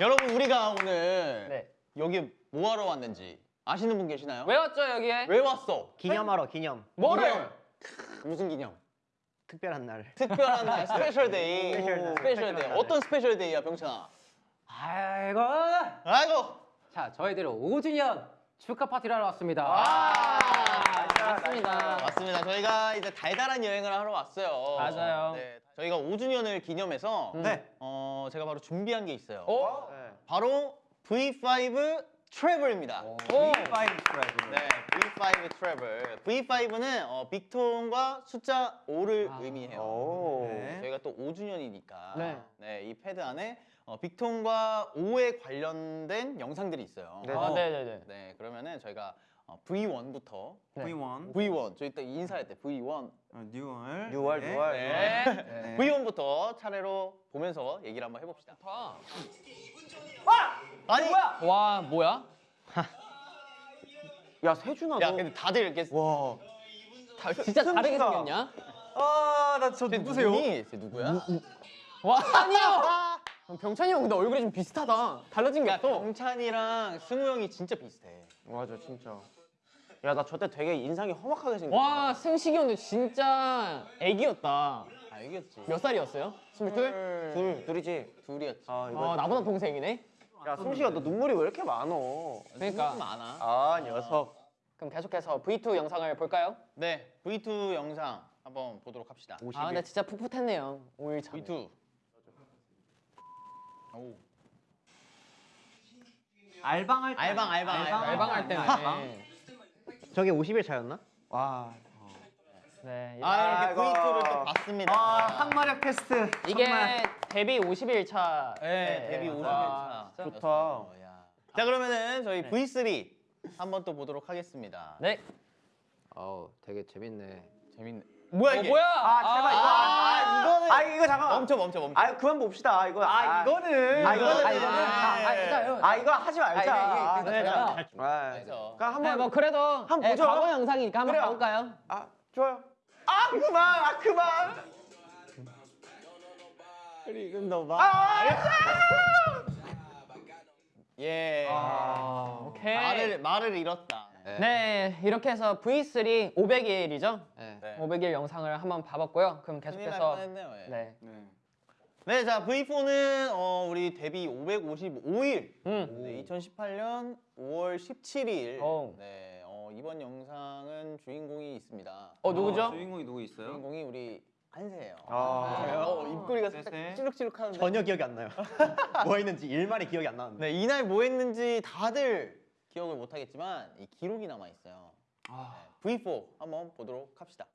여러분 우리가 오늘 네. 여기 뭐 하러 왔는지 아시는 분 계시나요? 왜 왔죠 여기에? 왜 왔어? 기념하러 기념. 뭐를? 무슨 기념? 특별한 날. 특별한 날 special day. special 날. special day. 날. 어떤 special day야, 병찬아? 아이고. 아이고. 자 저희들 5주년 축하 파티를 하러 왔습니다. 아, 맞습니다. 맞습니다. 저희가 이제 달달한 여행을 하러 왔어요. 맞아요. 네, 저희가 5주년을 기념해서 네. 어, 제가 바로 준비한 게 있어요. 어? 네. 바로 V5 travel입니다. 오. five travel. 네, V5 travel. V5는 어, 빅톤과 숫자 5를 아. 의미해요. 오. 네, 저희가 또 5주년이니까 네. 이 패드 안에 어, 빅톤과 5에 관련된 영상들이 있어요. 네. 아, 네네네. 네, 그러면은 저희가 어, V1부터 네. V1, V1 저희 딱 인사할 때 V1 어, 뉴얼, 6월, 네. 6월. 네. 네. V1부터 차례로 보면서 얘기를 한번 해봅시다. 좋다. 아니, 와 뭐야? 야 세준아 야 너. 근데 다들 이렇게 와. 다, 진짜 다르게. 생겼냐? 아나저 쟤 누구세요? 쟤 누구야? 와 아니요. 병찬이 형 근데 얼굴이 좀 비슷하다. 달라진 게 야, 없어. 경찬이랑 승우 형이 진짜 비슷해. 맞아 진짜. 야 나 저때 되게 인상이 험악하게 생겼어. 와 승식이 형도 진짜 애기였다. 알겠지. 몇 살이었어요? 스물둘? 둘 둘이지. 둘이었지. 아 이거. 아 나보다 동생이네. 야 승식아 너 눈물이 왜 이렇게 많어? 그러니까. 좀 많아. 아 녀석. 그럼 계속해서 V2 영상을 볼까요? 네, V2 영상 한번 보도록 합시다. 50일. 아 근데 진짜 풋풋했네요. 5일 차. V2. 오. 알방할 때 알방, 알방, 알방. 알방할 때는. 저게 50일 차였나? 와, 네. 아, 이렇게 아이고. V2를 또 봤습니다. 아 항마력 테스트 이게 정말. 데뷔 50일 차. 네, 데뷔 50일 와, 차. 좋다. 야. 자, 그러면은 저희 V3 한번 또 보도록 하겠습니다. 네. 어우 되게 재밌네. 재밌네. 뭐야 어, 이게? 뭐야? 아 제발 이거. 아, 이거는 아 이거 잠깐만. 멈춰 멈춰 멈춰. 아 그만 봅시다. 이거. 아 이거는 아 이거는. 아, 이거는. 아, 아, 진짜요? 아 이거 하지 말자. 아, 아, 아, 이게, 아, 그래서. 그러니까 네, 한번 뭐 그래도 한번 네, 보죠. 과거 영상이니까 한번. 가볼까요? 아 좋아요. 아 그만. 아 그만. 그리고 너 아. 예. 아, 오케이. 말을 말을 잃었다. 네, 이렇게 해서 V3 500일이죠? 네. 네. 500일 영상을 한번 봐봤고요. 그럼 계속해서. 예. 네. 네. 네, 자 V4는 어, 우리 데뷔 555일. 음. 네, 2018년 5월 17일. 오. 네, 어, 이번 영상은 주인공이 있습니다. 어 누구죠? 아, 주인공이 누구 있어요? 주인공이 우리 한세예요. 아. 어, 입꼬리가 살짝 네. 찌룩찌룩하는데. 전혀 기억이 안 나요. 뭐 했는지 일말이 기억이 안 나는데. 네, 이날 뭐 했는지 다들 기억을 못 하겠지만 이 기록이 남아 있어요. 아. 네, V4 한번 보도록 합시다.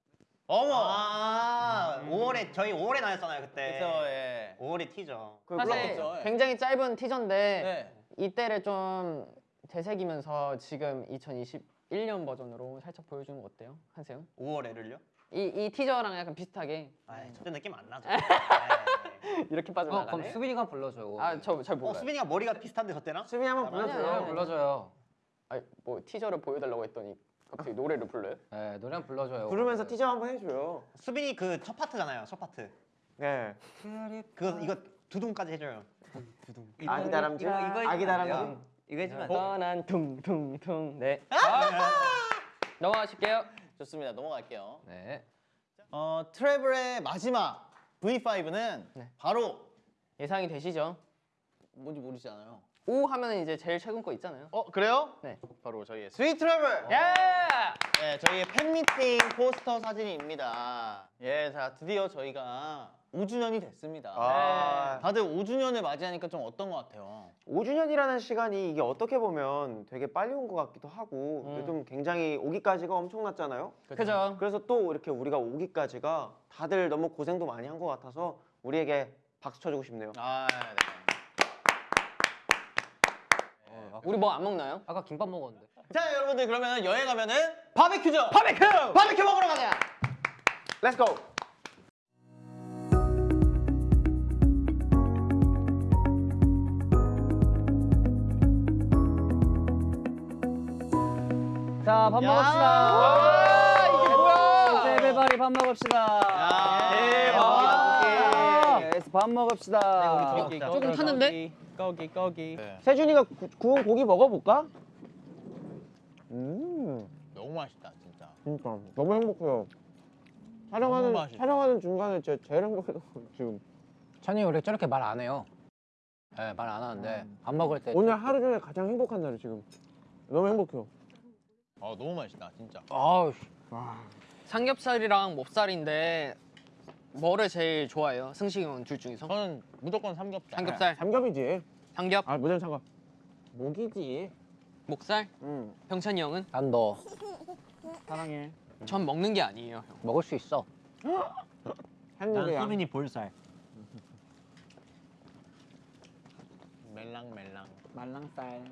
어머. 아 5월에 저희 5월에 나왔잖아요 그때. 그래서 예. 5월에 티저. 사실 그렇겠죠, 예. 굉장히 짧은 티저인데 네. 이때를 좀 되새기면서 지금 2021년 버전으로 살짝 보여주는 거 어때요? 한세요? 5월에를요? 이, 이 티저랑 약간 비슷하게 아, 저때 느낌 안 나죠. 이렇게 어 빠져나가네. 그럼 수빈이가 불러줘. 아저 잘 어, 몰라요. 수빈이가 머리가 비슷한데 저 때랑? 수빈이 한번 불러줘요. 불러줘요. 아니 뭐 티저를 보여달라고 했더니 갑자기 노래를 불러요? 네 노래 한번 불러줘요. 부르면서 티저 한번 해줘요. 수빈이 그 첫 파트잖아요. 첫 파트. 네. 그거 이거 두둥까지 해줘요. 아기 다람쥐. 이거, 이거 아기 다람쥐. 이거 해주면 안 돼? 떠난 퉁퉁퉁 네 넘어가실게요 좋습니다. 넘어갈게요. 네. 어, travel의 마지막 V5는 네. 바로 예상이 되시죠? 뭔지 모르시잖아요. 오 하면 이제 제일 최근 거 있잖아요 어, 그래요? 네. 바로 저희의 sweet travel. 예! 네, 저희의 팬미팅 포스터 사진입니다. 예, 자, 드디어 저희가 5주년이 됐습니다. 아. 다들 5주년을 맞이하니까 좀 어떤 것 같아요? 5주년이라는 시간이 이게 어떻게 보면 되게 빨리 온 것 같기도 하고 음. 좀 굉장히 오기까지가 엄청났잖아요. 그죠? 그래서 또 이렇게 우리가 오기까지가 다들 너무 고생도 많이 한 것 같아서 우리에게 박수 쳐주고 싶네요. 아, 네. 우리 뭐 안 먹나요? 아까 김밥 먹었는데. 자, 여러분들 그러면 여행 가면은 바베큐죠. 바베큐! 바베큐 먹으러 가자. Let's go. 자밥 야! 먹읍시다. 와, 이게 뭐야? 세배바리 밥 먹읍시다. 야, 아, Let's 밥 먹읍시다. 거기, 아, 조금 타는데? 거기 거기. 네. 세준이가 구, 구운 고기 먹어볼까? 음, 너무 맛있다 진짜. 진짜 너무 행복해요. 촬영하는 맛있다. 촬영하는 중간에 진짜 제일 행복해서 지금 찬이 원래 저렇게 말 안 해요. 네, 말 안 하는데 밥 먹을 때 오늘 하루 중에 가장 행복한 날이 지금 너무 행복해요. 아 너무 맛있다 진짜. 아우 삼겹살이랑 몹살인데 뭐를 제일 좋아해요? 승식이 형 둘 중에서? 저는 무조건 삼겹살. 삼겹살, 삼겹이지. 삼겹, 아 무슨 상관? 목이지. 목살. 응. 병찬이 형은? 난 너 사랑해. 전 먹는 게 아니에요, 형. 먹을 수 있어. 한국이야. 수빈이 볼살. 멜랑멜랑. 말랑살.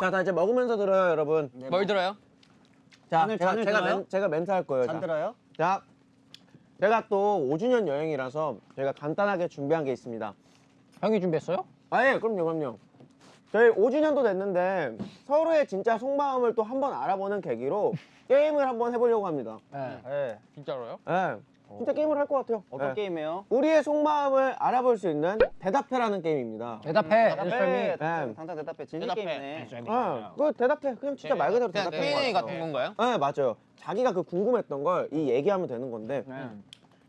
자, 다 이제 먹으면서 들어요, 여러분. 뭘 들어요? 자, 잔을- 제가 잔을 제가, 들어요? 멘, 제가 멘트 할 거예요. 자. 들어요? 자, 제가 또 5주년 여행이라서 제가 간단하게 준비한 게 있습니다. 형이 준비했어요? 아, 예, 그럼요, 그럼요. 저희 5주년도 됐는데 서로의 진짜 속마음을 또 한번 알아보는 계기로 게임을 한번 해보려고 합니다. 네. 네. 진짜로요? 예, 진짜 게임을 할 것 같아요. 어떤 예. 게임이에요? 우리의 속마음을 알아볼 수 있는 대답해라는 게임입니다. 대답해. 대답해. 엔설미. 예. 당장 대답해. 진실 대답해. 게임이네. 아, 그 대답해. 그냥 진짜 말 그대로 그냥 대답해. Q&A 같은 건가요? 네 맞아요. 자기가 그 궁금했던 걸 이 얘기하면 되는 건데 네.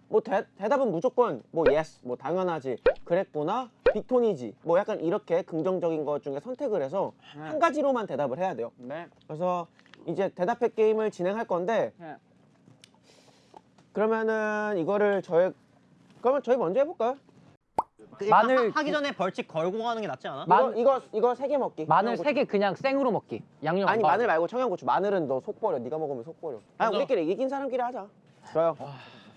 뭐 대, 대답은 무조건 뭐 yes, 뭐 당연하지, 그랬구나, 빅톤이지, 뭐 약간 이렇게 긍정적인 것 중에 선택을 해서 한 가지로만 대답을 해야 돼요. 네. 그래서 이제 대답해 게임을 진행할 건데 네. 그러면은 이거를 저희 그러면 저희 먼저 해볼까요? 마늘 하 기 전에 벌칙 걸고 가는 게 낫지 않아? 마- 이거 이거 이거 세개 먹기. 마늘. 세 개 그냥 생으로 먹기. 양념 아니 안 마늘. 말고 청양고추. 마늘은 너 속 버려. 네가 먹으면 속 버려. 아 우리끼리 이긴 사람끼리 하자. 좋아요.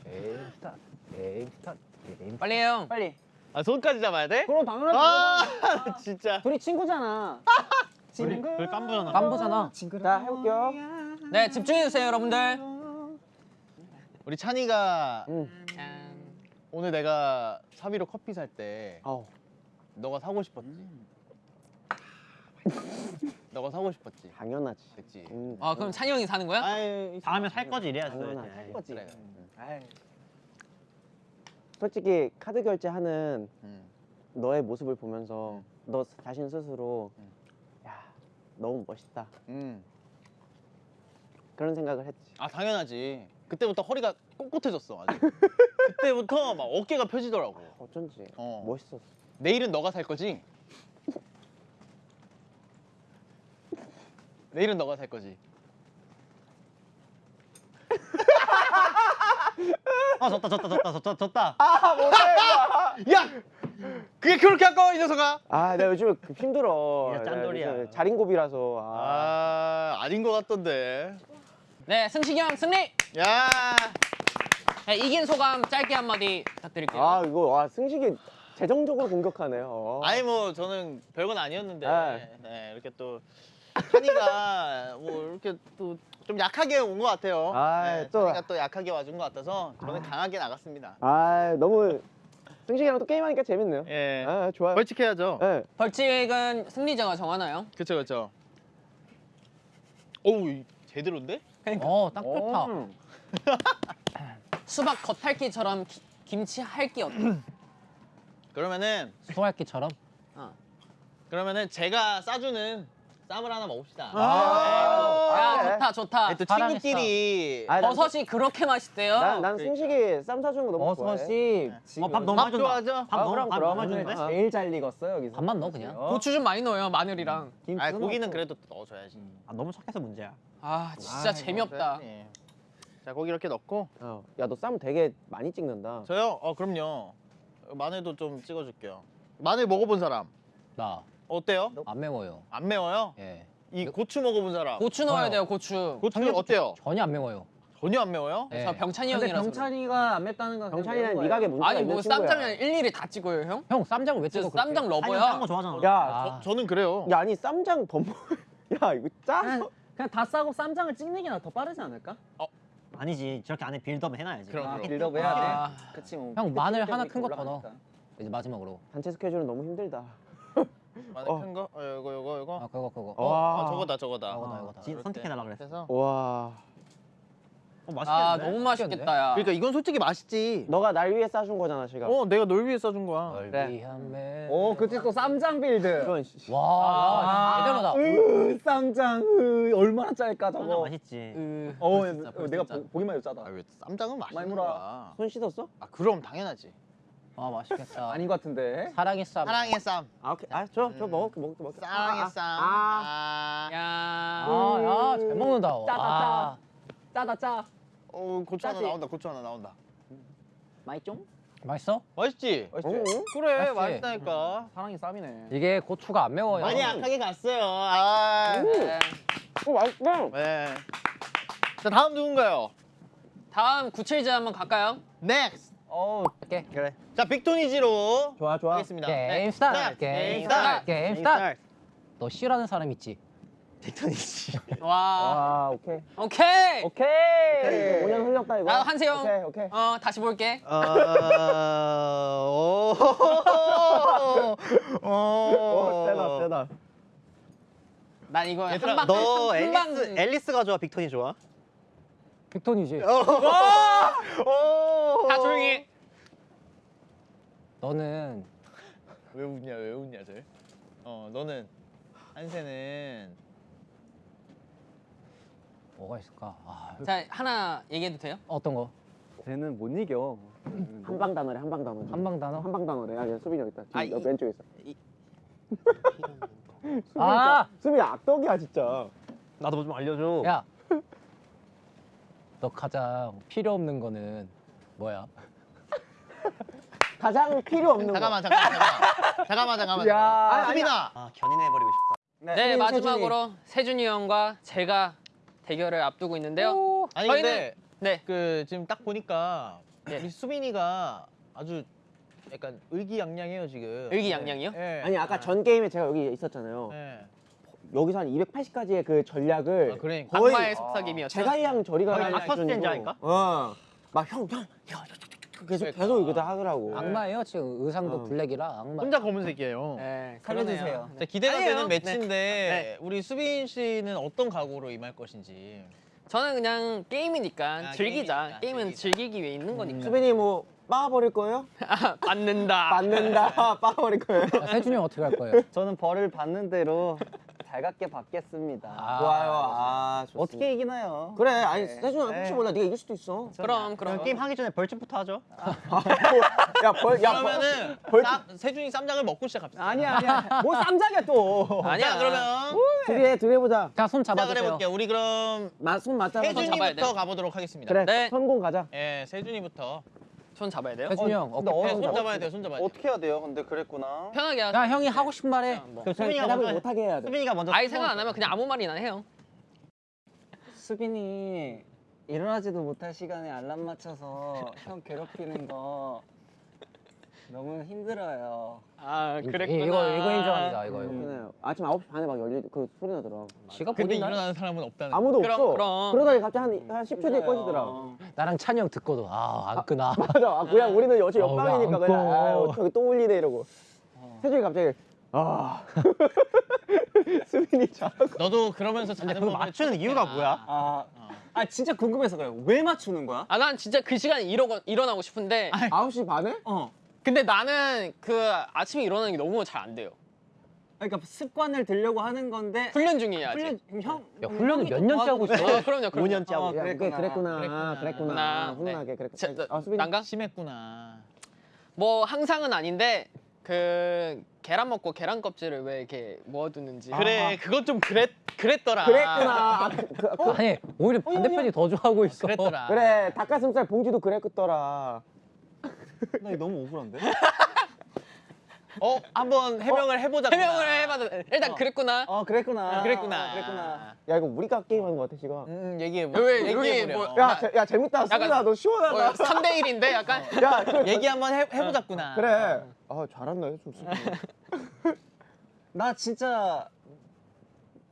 게임 스타트. 게임 빨리 해요. 빨리. 아 손까지 잡아야 돼? 그럼 당연하지. 아 진짜. 둘이 친구잖아. 우리 그 깐부잖아. 깐부잖아. 자 해볼게요. 네, 집중해 주세요, 여러분들. 우리 찬이가 응. 짠. 오늘 내가 사비로 커피 살때 어. 너가 사고 싶었지. 너가 사고 싶었지. 당연하지. 그치. 음. 아, 그럼 찬이 형이 사는 거야? 아이 다음에 살 거지 이래야지. 당연하지. 네. 거지. 그래. 아이. 솔직히 카드 결제하는 음. 너의 모습을 보면서 너 자신 스스로 음. 야 너무 멋있다 음. 그런 생각을 했지. 아 당연하지. 그때부터 허리가 꼿꼿해졌어. 아주. 그때부터 막 어깨가 펴지더라고. 어쩐지 어. 멋있었어. 내일은 너가 살 거지? 내일은 너가 살 거지. 아 졌다 졌다 졌다 졌다 졌다. 아 못해. 야, 그게 그렇게 아까워 이 녀석아. 아 내가 요즘에 그 힘들어. 야, 짠돌이야. 요새 자린고비라서. 아. 아 아닌 것 같던데. 네, 승식이 형 승리! 야, 네, 이긴 소감 짧게 한마디 부탁드릴게요. 아 이거 와 승식이 재정적으로 공격하네요. 어. 아니 뭐 저는 별건 아니었는데 네. 네, 이렇게 또 찬이가 뭐 이렇게 또 좀 약하게 온 것 같아요. 아, 네, 또- 찬이가 또 약하게 와준 것 같아서 저는 강하게 나갔습니다. 아 너무 승식이랑 또 게임하니까 재밌네요. 예, 아 좋아요. 벌칙해야죠. 네. 벌칙은 승리자가 정하나요? 그렇죠, 그렇죠. 오우 이- 제대로인데? 어, 딱 좋다. 음. 수박 겉핥기처럼 기- 김치 할기 어때? 그러면은 수활기처럼. 그러면은 제가 싸주는 쌈을 하나 먹읍시다. 아. 야, 아, 그래. 좋다, 좋다. 네, 또 사랑했어. 친구끼리 아, 난, 버섯이 그렇게 맛있대요. 난, 난 승식이 쌈 사주는 거 너무 좋아해. 버섯이 어, 밥 너무. 좋아하죠? 밥 너무 밥 그럼 너무 주는데? 제일 잘 익었어 여기서. 밥만 넣어 그냥. 고추 좀 많이 넣어요, 마늘이랑. 아 고기는 그래도 또 넣어줘야지. 아 너무 착해서 문제야. 아, 진짜 아, 재미없다. 자 고기 이렇게 넣고 어. 야너 쌈 되게 많이 찍는다. 저요? 어 그럼요. 마늘도 좀 찍어줄게요. 마늘 먹어본 사람 나안 어때요? 매워요. 안 매워요? 예. 이 고추 먹어본 사람 고추 넣어야 좋아요. 돼요, 고추. 고추 어때요? 전혀 안 매워요. 전혀 안 매워요? 예. 저 병찬이 근데 형이라서. 병찬이가 안 맵다는 건 경찰이는 미각에 문제가 아니 뭐. 쌈장면 일일이 다 찍어요, 형? 형 쌈장을 왜저 찍어? 쌈장 러버야. 좋아하잖아. 야, 아, 저, 저는 그래요. 야 아니 쌈장 더 먹. 야 이거 짜서. 그냥 다 싸고 쌈장을 찍는 게 더 빠르지 않을까? 아니지 저렇게 안에 빌드업 해놔야지. 그럼 아, 그럼. 빌드업 해야 돼. 아, 그치 뭐. 형, 마늘 하나 때문에 큰거더 올라가니까. 이제 마지막으로. 단체 스케줄은 너무 힘들다. 마늘 어. 큰 거? 어 요거 요거 요거. 아 그거 그거. 어. 어, 와. 어 저거다 저거다. 저거다, 이거다. 지- 선택해달라 그랬어. 와. 어, 맛있겠는데? 아 너무 맛있겠다 야. 그러니까 이건 솔직히 맛있지. 너가 날 위해 싸준 거잖아 지금. 어, 내가 널 위해 싸준 거야. 널 위한 매. 오 그치 또 쌈장 build. 이건 씨. 와, 야, 제대로다. 으 쌈장 으, 얼마나 짤까 쌈장 저거. 맛있지. 어 진짜, 어, 내가. 보, 보기만 해도 짜다. 아, 왜 쌈장은 맛있는. 거야. 손 씻었어? 아, 그럼 당연하지. 아, 맛있겠다. 아닌 것 같은데. 사랑의 쌈. 사랑의 쌈. 아 오케이. 아저저 저 먹을게 먹을게 먹을게. 사랑의 아, 아, 쌈. 아. 아. 야. 아, 야, 잘 먹는다. 와. 짜다, 짜. 짜다 짜. 어, 고추 하나? 나온다. 고추 하나 나온다. 맛있죠? 맛있어? 맛있지? 응? 그래, 맛있지? 맛있다니까. 사랑이 쌈이네. 이게 고추가 안 매워요. 많이 약하게 갔어요. 아. 네. 어 맛있다. 네. 자, 다음 누군가요? 다음 97제 한번 갈까요? 넥스트. 어 오케이. 그래. 자, 빅토니지로 좋아 좋아. 하겠습니다. 게임 네. 스타트. 자, 게임 스타트. 게임 스타트. 너 싫어하는 사람 있지? 빅톤이지. 와. 아 오케이. 오케이. 오케이. 5년 흘렸다 이거. 나도 한세영. 오케이 오케이. 어 다시 볼게. 어, 오, 오, 오 세다 세다. 난 이거 얘들아, 한방 너 한방 앨리스 앨리스가 좋아, 빅톤이 좋아? 빅톤이지. 오. 다 조용히. 너는 왜 웃냐, 왜 웃냐, 쟤? 어, 너는 한세는 뭐가 있을까? 아, 자 하나 얘기해도 돼요? 어떤 거? 쟤는 못 이겨. 한방 단어래 한방 단어. 한방 단어? 한방 단어래. 아얘 수빈이 여기 있다. 아, 지금 이- 옆 왼쪽에 있어. 이- 수빈이 아! 진짜- 수빈이 악덕이야 진짜. 나도 뭐 좀 알려줘. 야. 너 가장 필요 없는 거는 뭐야? 가장 필요 없는 거. 잠깐만, 잠깐만, 잠깐만, 잠깐만, 잠깐만. 야, 잠깐만. 아니, 수빈아, 아, 견인해버리고 싶다. 네 수빈이, 마지막으로 세준이 형과 제가 대결을 앞두고 있는데요. 아니 저희는- 근데 네. 그 지금 딱 보니까 네. 우리 수빈이가 아주 약간 의기양양해요 지금. 의기양양이요? 네. 아니 아까 전 게임에 제가 여기 있었잖아요. 네. 여기서 한 280까지의 그 전략을 아, 그래. 거의 악마의 속삭임이었죠. 제갈량 저리가 거의 하는 닥터 수준이고. 스트레인지 아닌가? 어. 막 형, 형, 형, 계속 그러니까. 계속 이거 다 하더라고. 악마예요? 지금 의상도 어. 블랙이라 악마. 혼자 검은색이에요. 네, 살려주세요. 자, 기대가 아니에요. 되는 매치인데 네. 우리 수빈 씨는 어떤 각오로 임할 것인지. 저는 그냥 게임이니까 아, 즐기자. 게임이니까, 게임은 즐기자. 즐기기 위해 있는 거니까. 수빈이 뭐 빠버릴 거예요? 받는다. 맞는다. 빠버릴 거예요. 야, 세준이 형 어떻게 할 거예요? 저는 벌을 받는 대로 달갑게 받겠습니다. 아, 좋아요. 아, 좋습니다. 어떻게 이기나요? 그래. 아니, 네. 세준아 혹시 네. 몰라. 네가 이길 수도 있어. 그럼 그럼. 그럼 게임 하기 전에 벌칙부터 하죠. 야, 벌, 야, 그러면은 벌- 쌈- 세준이 쌈장을 먹고 시작합시다. 아니야 아니야. 뭐 쌈장이야 또. 아니야. 자, 그러면 둘이 해, 둘이 해보자. 자, 손 시작을 잡아주세요. 해볼게요. 우리 그럼 마, 손 맞잡아. 잡아야 세준이부터. 가보도록 하겠습니다. 그래. 네. 성공 가자. 예, 세준이부터. 손 잡아야 돼요. 세준이 형. 어깨. 네, 어, 손 잡아야 돼요. 손 잡아야 돼요. 어떻게 해야 돼요? 근데 그랬구나. 편하게 하세요. 야, 형이 하고 싶은 말 해. 뭐. 수빈이가 대답을 먼저 못하게 해야 돼. 수빈이가 먼저 아예 생각 안 하면 그냥 아무 말이나 해요. 수빈이 일어나지도 못할 시간에 알람 맞춰서 형 괴롭히는 거 너무 힘들어요. 아 이- 이거 이거 인정합니다. 이거 이거. 그래. 아침 9시 반에 막 열리 그 소리 나더라. 지가 근데 일어나는 사람은 없다는. 아무도 그럼, 없어. 그럼. 그러다가 갑자기 한, 한 10초 뒤에. 꺼지더라. 나랑 찬이 형 듣고도 아안 끄나. 맞아. 아, 그냥 우리는 어차피 어, 옆방이니까 왜안 그냥 꺼? 아유, 저기 또 울리네 이러고. 세준이 갑자기 아. 수빈이 잘하고. 너도 그러면서 자는 그거 법을 맞추는. 이유가 뭐야? 아, 아 진짜 궁금해서 그래요. 왜 맞추는 거야? 아 난 진짜 그 시간에 일어 일어나고 싶은데 9시 반에? 어. 근데 나는 그 아침에 일어나는 게 너무 잘 안 돼요. 그러니까 습관을 들려고 하는 건데 훈련 아직. 훈련 형. 야, 훈련을 형이 몇또 년째 하고 있어? 어, 그럼요, 그럼요. 5년째 하고 어, 야, 그래, 그랬구나. 그랬구나. 그랬구나. 그랬구나. 나, 훈훈하게 그랬구나. 자, 아, 난가? 심했구나. 뭐 항상은 아닌데 그 계란 먹고 계란 껍질을 왜 이렇게 모아두는지. 그래, 그건 좀 그랬 그랬더라. 그랬구나. 아, 그, 그, 그, 아니 오히려 반대편이 더 좋아하고 있어. 그랬더라. 그래 닭가슴살 봉지도 그랬더라. 나 이거 너무 억울한데? 어, 한번 해명을 해보자. 해명을 해봐도 일단 그랬구나. 어 그랬구나. 그랬구나. 어, 그랬구나. 야 이거 우리가 게임하는 거 같아 지금. 음, 얘기해. 왜, 여기 얘기해 뭐- 보려. 야, 재, 야 재밌다. 수빈아 너 시원하다. 3대 1인데 약간 야 그, 얘기 한번 해, 해보자꾸나. 그래. 아 잘한다 좀 수빈. 나 진짜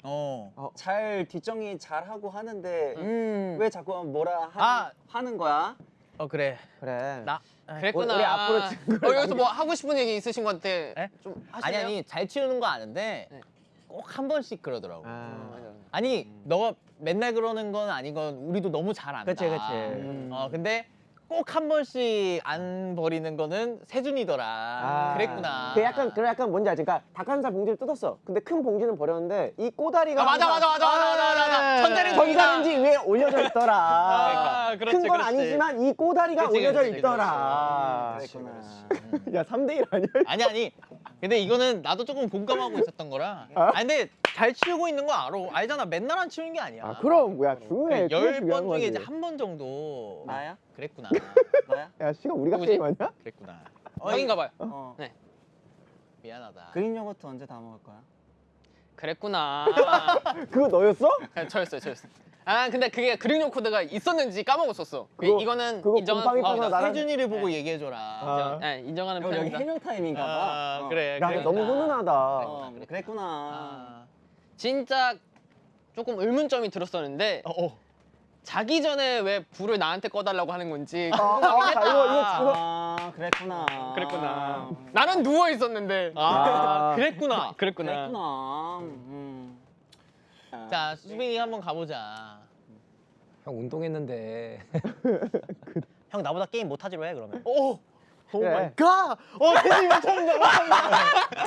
어. 잘 뒷정리 잘 하고 하는데 음. 왜 자꾸 뭐라 하, 아. 하는 거야? 어 그래. 그래. 나. 그랬구나. 우리 앞으로 어, 여기서 뭐 하고 싶은 얘기 있으신 것 같아. 에? 좀 아니? 아니 잘 치우는 거 아는데 네. 꼭한 번씩 그러더라고. 아, 아니 너가 맨날 그러는 건 아니건 우리도 너무 잘 안다. 그치, 그치. 음. 어 근데 꼭 한 번씩 안 버리는 거는 세준이더라. 아. 그랬구나. 그 약간 그 약간 뭔지 알지? 그러니까 닭가슴살 봉지를 뜯었어. 근데 큰 봉지는 버렸는데 이 꼬다리가 아, 맞아, 맞아, 맞아, 맞아, 맞아, 맞아. 천재는 전자레인지 위에 올려져 있더라. 아, 그렇지, 큰건 그렇지. 아니지만 이 꼬다리가 그렇지, 올려져 그렇지, 있더라. 그렇지. 그랬구나. 야 3대 1 아니야? 아니 아니. 근데 이거는 나도 조금 공감하고 있었던 거라. 아 근데 잘 치우고 있는 거 알아. 알잖아. 맨날 안 치우는 게 아니야. 아 그럼 뭐야 중요해. 그게 열 중요한 번 중에. 이제 한 번 정도. 나야? 그랬구나. 너야? 야 시가 우리가 누구지? 게임 아니야? 그랬구나. 형인가 봐요. 어. 미안하다. Greek yogurt 언제 다 먹을 거야? 그랬구나. 그거 너였어? 네, 저였어요, 저였어요. 아 근데 그게 Greek yogurt가 있었는지 까먹었었어. 그 그거- 이거는 그거 거. 떠서 나랑- 세준이를 보고 얘기해줘라. 아. 네, 인정하는 여기, 여기. 해명 타임인가 봐. 아, 어. 그래. 야 그래. 너무 훈훈하다. 어, 그랬구나. 아. 진짜 조금 의문점이 들었었는데 어, 어. 자기 전에 왜 불을 나한테 꺼달라고 하는 건지 아, 아, 했다. 이거 이거 이거 아, 그랬구나. 그랬구나. 나는 누워 있었는데. 아, 아. 그랬구나. 그랬구나. 그랬구나. 음. 자, 수빈이 한번 가보자. 형 운동했는데 형 나보다 게임 못하지로 해 그러면. 오! 오 그래. my God! 어, 못한다, 못한다. 나.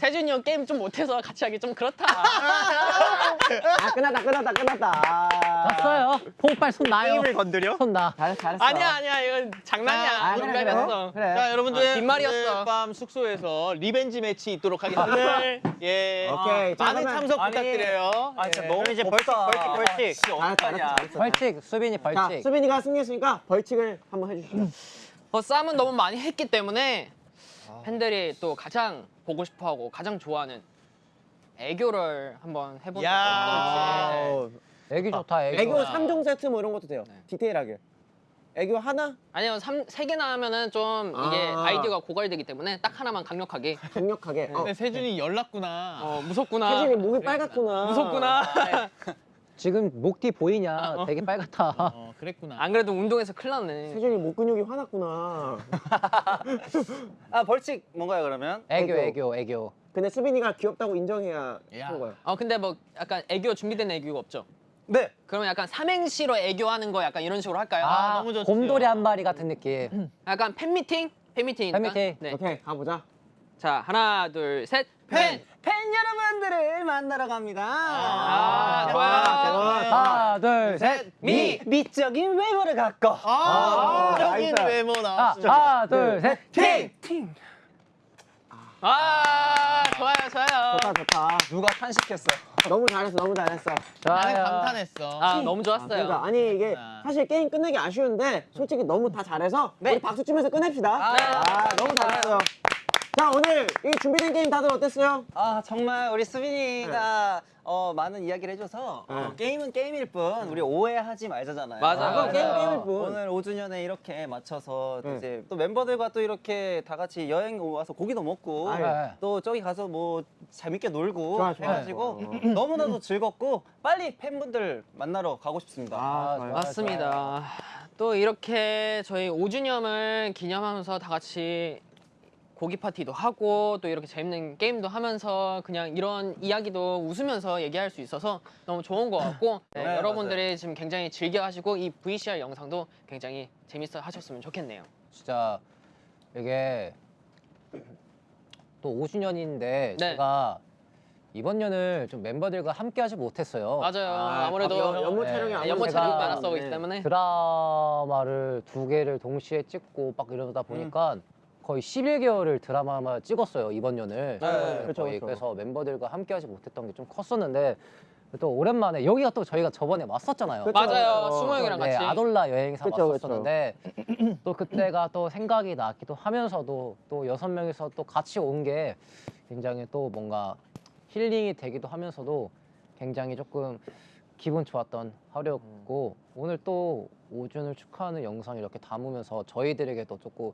세준이 형 게임 좀 못해서 같이 하기 좀 그렇다. 아 끝났다 끝났다 끝났다. 졌어요. 포빨 손 나요. 게임을 건드려? 손 나. 잘했어 잘했어. 아니야 아니야 이건 장난이야. 아, 그래, 그래. 농담이었어. 그래. 자, 여러분들 아, 뒷말이었어. 오늘 밤 숙소에서 revenge 매치 있도록 하겠습니다. 예. 오케이. 자, 많은 그러면- 참석 아니, 부탁드려요. 아, 진짜 예. 너무 이제 벌칙. 벌칙, 벌칙. 씨, 잘했어 어떡하냐. 잘했어. 벌칙 수빈이 자 벌칙. 수빈이가 승리했으니까 벌칙을 한번 해주시죠. 어, 싸움은 너무 많이 했기 때문에 팬들이 또 가장 보고 싶어하고 가장 좋아하는 애교를 한번 해보는 게 야. 어떨지. 애기 좋다 애기. 애교 3종 세트 뭐 이런 것도 돼요. 네. 디테일하게. 애교 하나 아니요, 삼, 세 개나 하면은 좀 이게 아. 아이디어가 고갈되기 때문에 딱 하나만 강력하게. 강력하게. 어, 근데 세준이 열났구나. 어, 무섭구나. 세진이 목이 빨갛구나. 무섭구나. 지금 목 뒤 보이냐? 어. 되게 빨갛다. 어, 그랬구나. 안 그래도 운동해서 큰일 났네. 세준이 목 근육이 화났구나. 아, 벌칙 뭔가요, 그러면? 애교 애교. 애교 애교. 근데 수빈이가 귀엽다고 인정해야 야. 하는 거야. 어, 근데 뭐 약간 애교 준비된 애교가 없죠? 네. 그러면 약간 삼행시로 애교하는 거 약간 이런 식으로 할까요? 아, 너무 좋죠. 곰돌이 한 마리 같은 느낌. 약간 팬미팅? 팬미팅이니까. 팬미팅. 네. 오케이 가보자. 자, 하나, 둘, 셋. 팬! 팬 여러분들을 만나러 갑니다. 아, 좋아요. 하나 둘 셋. 미! 미적인 외모를 갖고 아, 적인 nice. 외모 아, 나왔어. 하나 둘 셋. 팅! 아, 좋아요, 좋아요. 좋다 좋다. 누가 탄식했어? 너무 잘했어 너무 잘했어. 나는 좋아요. 감탄했어. 아, 너무 좋았어요. 그러니까 아니 이게 아. 사실 게임 끝내기 아쉬운데 솔직히 너무 다 잘해서 네. 우리 박수 치면서 끝냅시다. 네. 아 너무 잘했어요. 자 오늘 이 준비된 게임 다들 어땠어요? 아 정말 우리 수빈이가 어, 많은 이야기를 해줘서 어, 네. 게임은 게임일 뿐 우리 오해하지 말자잖아요. 맞아요. 그건 게임 맞아요. 게임일 뿐. 오늘 5주년에 이렇게 맞춰서 네. 이제 또 멤버들과 또 이렇게 다 같이 여행 와서 고기도 먹고 아유. 네. 또 저기 가서 뭐 재밌게 놀고 좋아, 좋아, 해가지고 좋아. 너무나도 즐겁고 빨리 팬분들 만나러 가고 싶습니다. 아, 좋아요. 맞습니다. 또 이렇게 저희 5주년을 기념하면서 다 같이 고기 파티도 하고 또 이렇게 재밌는 게임도 하면서 그냥 이런 이야기도 웃으면서 얘기할 수 있어서 너무 좋은 것 같고 네, 네, 여러분들이 지금 굉장히 즐겨 하시고 이 VCR 영상도 굉장히 재밌어 하셨으면 좋겠네요. 진짜 이게 또 5주년인데 네. 제가 이번 년을 좀 멤버들과 함께 하지 못했어요. 맞아요. 아, 아, 무래도 연- 연모 네. 촬영이 제가- 촬영이 많았었기 네. 때문에 드라마를 두 개를 동시에 찍고 막 이러다 보니까 거의 11개월을 드라마만 찍었어요 이번 년을. 네, 그렇죠, 거의 그렇죠. 그래서 멤버들과 함께하지 못했던 게 좀 컸었는데 또 오랜만에 여기가 또 저희가 저번에 왔었잖아요. 그쵸, 맞아요. 그쵸. 수모 형이랑 네, 같이 아돌라 여행사 그쵸, 왔었는데 또 그때가 또 생각이 나기도 하면서도 또 여섯 명이서 또 같이 온 게 굉장히 또 뭔가 힐링이 되기도 하면서도 굉장히 조금 기분 좋았던 하루였고 오늘 또 5주년을 축하하는 영상 이렇게 담으면서 저희들에게도 조금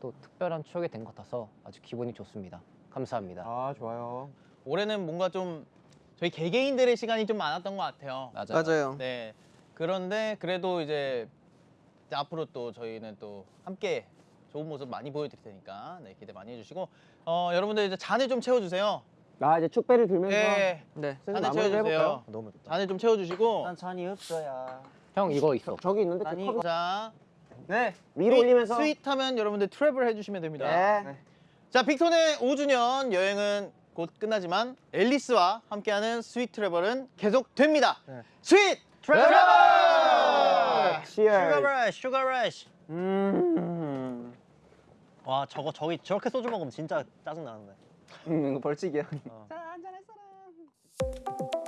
또 특별한 추억이 된 것 같아서 아주 기분이 좋습니다. 감사합니다. 아 좋아요. 올해는 뭔가 좀 저희 개개인들의 시간이 좀 많았던 것 같아요. 맞아요. 네. 그런데 그래도 이제 이제 앞으로 또 저희는 또 함께 좋은 모습 많이 보여드릴 테니까 네, 기대 많이 해주시고 어, 여러분들 이제 잔을 좀 채워주세요. 나 이제 축배를 들면서 예. 네. 잔에 마무리를 채워주세요. 해볼까요? 너무 맵다. 잔에 좀 채워주시고. 난 잔이 없어야. 형 이거 있어. 저 기 있는데 그 아니, 컵 자, 네. 위로 올리면서 sweet하면 여러분들 travel 해주시면 됩니다. 네. 자, 빅톤의 5주년 여행은 곧 끝나지만 앨리스와 함께하는 sweet travel은 계속됩니다. Sweet travel! Sugar cheer rush, sugar rush. 음. 와 저거 저기 저렇게 소주 먹으면 진짜 짜증 나는데. 음, 이거 벌칙이야. 어. 자, 한잔할 사람.